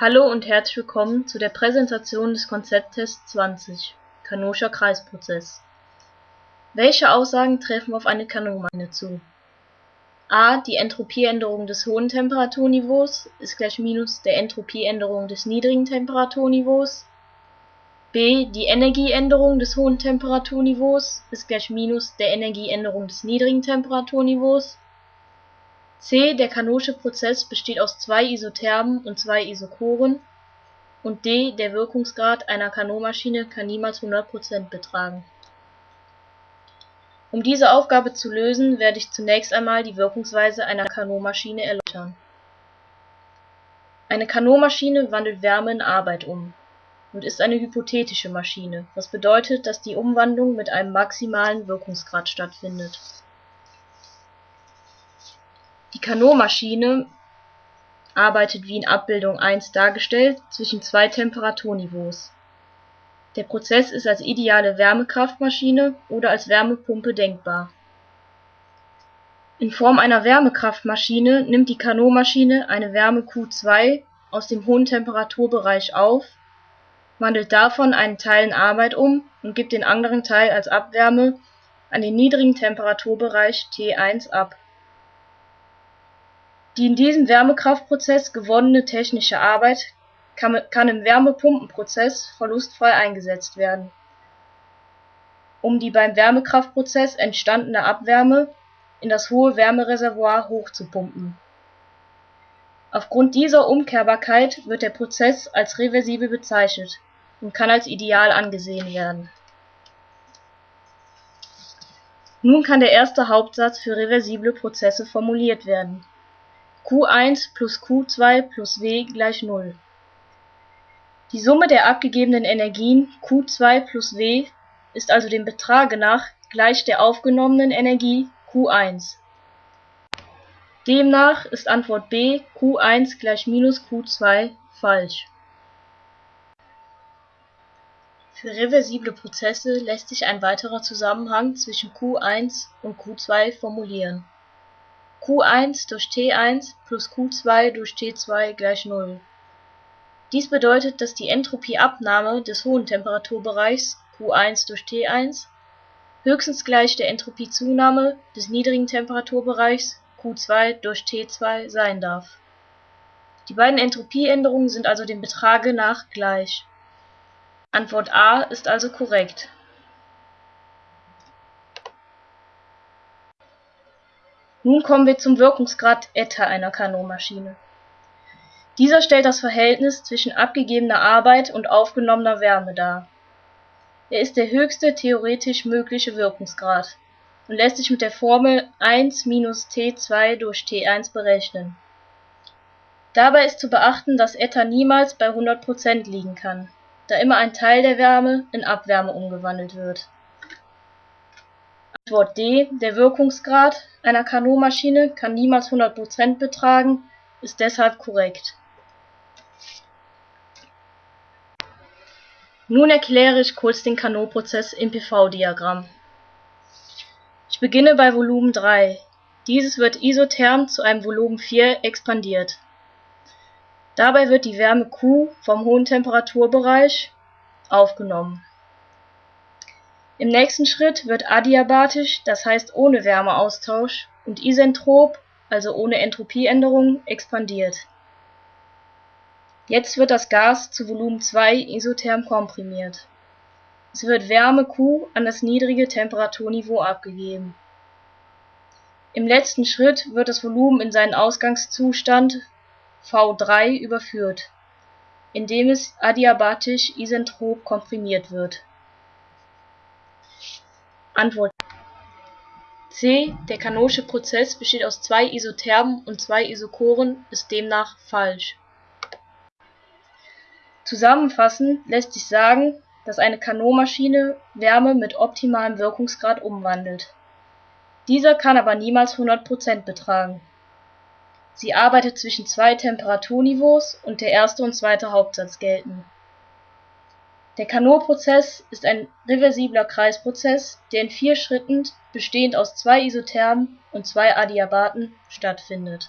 Hallo und herzlich willkommen zu der Präsentation des Konzepttests 20 (Canonischer Kreisprozess). Welche Aussagen treffen auf eine Kanonmaschine zu? a Die Entropieänderung des hohen Temperaturniveaus ist gleich minus der Entropieänderung des niedrigen Temperaturniveaus b Die Energieänderung des hohen Temperaturniveaus ist gleich minus der Energieänderung des niedrigen Temperaturniveaus c Der kanonische Prozess besteht aus zwei Isothermen und zwei Isochoren und d Der Wirkungsgrad einer Kanonmaschine kann niemals 100% betragen. Um diese Aufgabe zu lösen, werde ich zunächst einmal die Wirkungsweise einer Kanonmaschine erläutern. Eine Kanonmaschine wandelt Wärme in Arbeit um und ist eine hypothetische Maschine, was bedeutet, dass die Umwandlung mit einem maximalen Wirkungsgrad stattfindet die Carnot-Maschine arbeitet wie in Abbildung 1 dargestellt zwischen zwei Temperaturniveaus. Der Prozess ist als ideale Wärmekraftmaschine oder als Wärmepumpe denkbar. In Form einer Wärmekraftmaschine nimmt die Carnot-Maschine eine Wärme Q2 aus dem hohen Temperaturbereich auf, wandelt davon einen Teil in Arbeit um und gibt den anderen Teil als Abwärme an den niedrigen Temperaturbereich T1 ab die in diesem Wärmekraftprozess gewonnene technische Arbeit kann im Wärmepumpenprozess verlustfrei eingesetzt werden, um die beim Wärmekraftprozess entstandene Abwärme in das hohe Wärmereservoir hochzupumpen. Aufgrund dieser Umkehrbarkeit wird der Prozess als reversibel bezeichnet und kann als ideal angesehen werden. Nun kann der erste Hauptsatz für reversible Prozesse formuliert werden Q1 plus Q2 plus W gleich Null. Die Summe der abgegebenen Energien Q2 plus W ist also dem Betrage nach gleich der aufgenommenen Energie Q1. Demnach ist Antwort B Q1 gleich minus Q2 falsch. Für reversible Prozesse lässt sich ein weiterer Zusammenhang zwischen Q1 und Q2 formulieren Q1 durch T1 plus Q2 durch T2 gleich Null. Dies bedeutet, dass die Entropieabnahme des hohen Temperaturbereichs Q1 durch T1 höchstens gleich der Entropiezunahme des niedrigen Temperaturbereichs Q2 durch T2 sein darf. Die beiden Entropieänderungen sind also dem Betrage nach gleich. Antwort A ist also korrekt Nun kommen wir zum Wirkungsgrad eta einer Carnot-Maschine. Dieser stellt das Verhältnis zwischen abgegebener Arbeit und aufgenommener Wärme dar. Er ist der höchste theoretisch mögliche Wirkungsgrad und lässt sich mit der Formel 1 minus T2 durch T1 berechnen. Dabei ist zu beachten, dass eta niemals bei 100% liegen kann, da immer ein Teil der Wärme in Abwärme umgewandelt wird Antwort D: Der Wirkungsgrad einer Carnot-Maschine kann niemals 100% betragen, ist deshalb korrekt. Nun erkläre ich kurz den Carnot-Prozess im PV-Diagramm. Ich beginne bei Volumen 3. Dieses wird isotherm zu einem Volumen 4 expandiert. Dabei wird die Wärme Q vom hohen Temperaturbereich aufgenommen im nächsten Schritt wird adiabatisch, das heißt ohne Wärmeaustausch, und isentrop, also ohne Entropieänderung, expandiert. Jetzt wird das Gas zu Volumen 2 isotherm komprimiert. Es wird Wärme Q an das niedrige Temperaturniveau abgegeben. Im letzten Schritt wird das Volumen in seinen Ausgangszustand V3 überführt, indem es adiabatisch isentrop komprimiert wird Antwort C. Der Carnotsche Prozess besteht aus zwei Isothermen und zwei Isochoren ist demnach falsch. Zusammenfassend lässt sich sagen, dass eine Carnot-Maschine Wärme mit optimalem Wirkungsgrad umwandelt. Dieser kann aber niemals 100% betragen. Sie arbeitet zwischen zwei Temperaturniveaus und der erste und zweite Hauptsatz gelten der Carnot-Prozess ist ein reversibler Kreisprozess, der in vier Schritten bestehend aus zwei Isothermen und zwei Adiabaten stattfindet